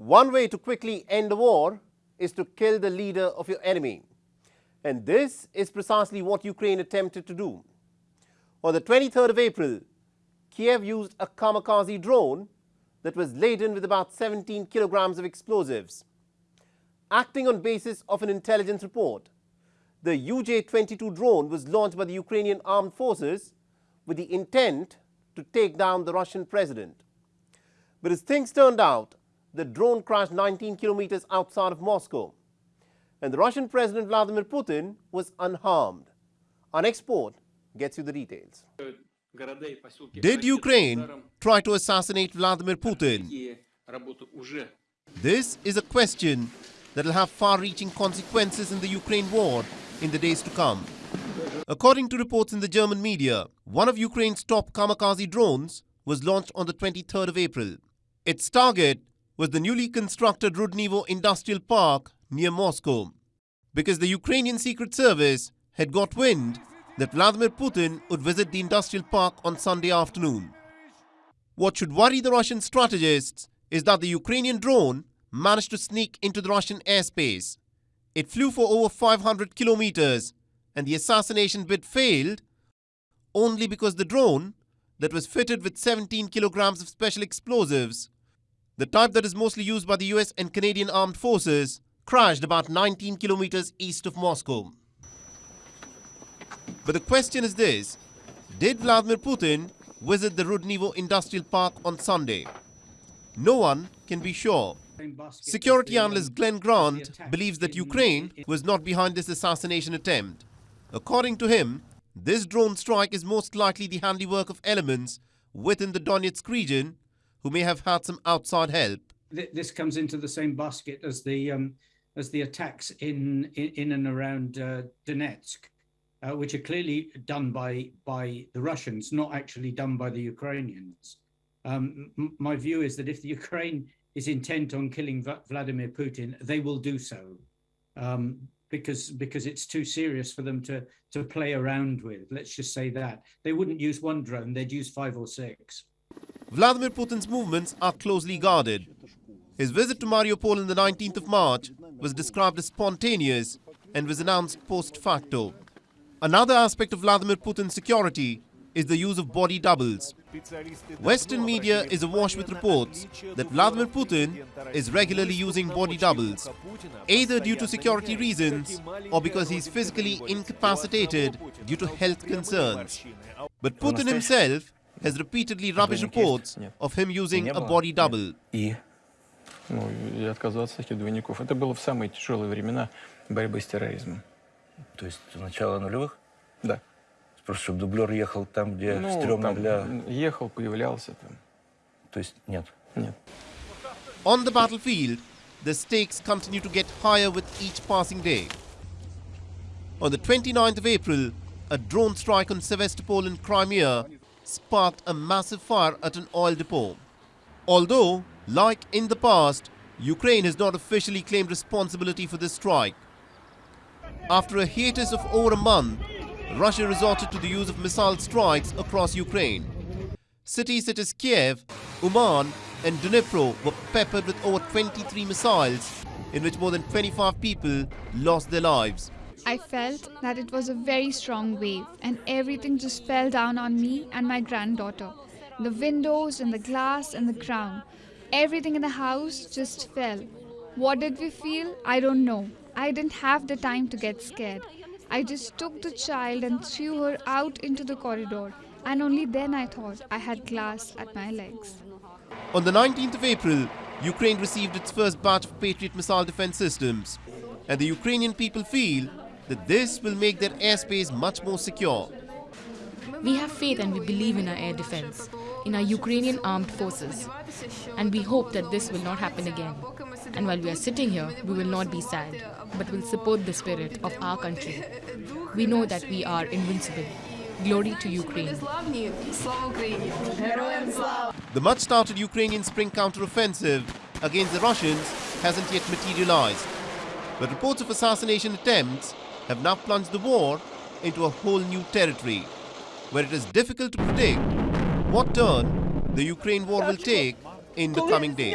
One way to quickly end a war is to kill the leader of your enemy. And this is precisely what Ukraine attempted to do. On the 23rd of April, Kiev used a kamikaze drone that was laden with about 17 kilograms of explosives. Acting on basis of an intelligence report, the UJ-22 drone was launched by the Ukrainian armed forces with the intent to take down the Russian president. But as things turned out, the drone crashed 19 kilometers outside of Moscow. And the Russian President Vladimir Putin was unharmed. Our export gets you the details. Did Ukraine try to assassinate Vladimir Putin? This is a question that will have far-reaching consequences in the Ukraine war in the days to come. According to reports in the German media, one of Ukraine's top kamikaze drones was launched on the 23rd of April. Its target was the newly constructed Rudnevo Industrial Park near Moscow. Because the Ukrainian Secret Service had got wind that Vladimir Putin would visit the industrial park on Sunday afternoon. What should worry the Russian strategists is that the Ukrainian drone managed to sneak into the Russian airspace. It flew for over 500 kilometers and the assassination bid failed only because the drone that was fitted with 17 kilograms of special explosives, the type that is mostly used by the US and Canadian armed forces, crashed about 19 kilometers east of Moscow. But the question is this, did Vladimir Putin visit the Rudnevo Industrial Park on Sunday? No one can be sure. Security analyst Glenn Grant believes that Ukraine was not behind this assassination attempt. According to him, this drone strike is most likely the handiwork of elements within the Donetsk region who may have had some outside help. This comes into the same basket as the um, as the attacks in in, in and around uh, Donetsk, uh, which are clearly done by by the Russians, not actually done by the Ukrainians. Um, my view is that if the Ukraine is intent on killing v Vladimir Putin, they will do so. Um, because because it's too serious for them to to play around with. Let's just say that they wouldn't use one drone; they'd use five or six. Vladimir Putin's movements are closely guarded. His visit to Mariupol on the 19th of March was described as spontaneous and was announced post facto. Another aspect of Vladimir Putin's security is the use of body doubles. Western media is awash with reports that Vladimir Putin is regularly using body doubles, either due to security reasons or because he is physically incapacitated due to health concerns. But Putin himself has repeatedly rubbished reports of him using a body double. Ну, и отказаться от этих двойников. Это было в самые тяжелые времена борьбы с терроризмом. То есть начало нулевых? Да. Просто чтобы дублер ехал там, где ну, стрёмно для... Ехал, появлялся там. То есть нет? Нет. On the battlefield, the stakes continue to get higher with each passing day. On the 29th of April, a drone strike on Sevastopol in Crimea sparked a massive fire at an oil depot. Although, like in the past, Ukraine has not officially claimed responsibility for this strike. After a hiatus of over a month, Russia resorted to the use of missile strikes across Ukraine. Cities such as Kiev, Uman and Dnipro were peppered with over 23 missiles in which more than 25 people lost their lives. I felt that it was a very strong wave and everything just fell down on me and my granddaughter. The windows and the glass and the ground. Everything in the house just fell. What did we feel? I don't know. I didn't have the time to get scared. I just took the child and threw her out into the corridor, and only then I thought I had glass at my legs. On the 19th of April, Ukraine received its first batch of Patriot missile defense systems, and the Ukrainian people feel that this will make their airspace much more secure. We have faith and we believe in our air defense, in our Ukrainian armed forces, and we hope that this will not happen again. And while we are sitting here, we will not be sad, but will support the spirit of our country. We know that we are invincible. Glory to Ukraine. The much touted Ukrainian spring counteroffensive against the Russians hasn't yet materialized. But reports of assassination attempts have now plunged the war into a whole new territory, where it is difficult to predict what turn the Ukraine war will take in the coming days.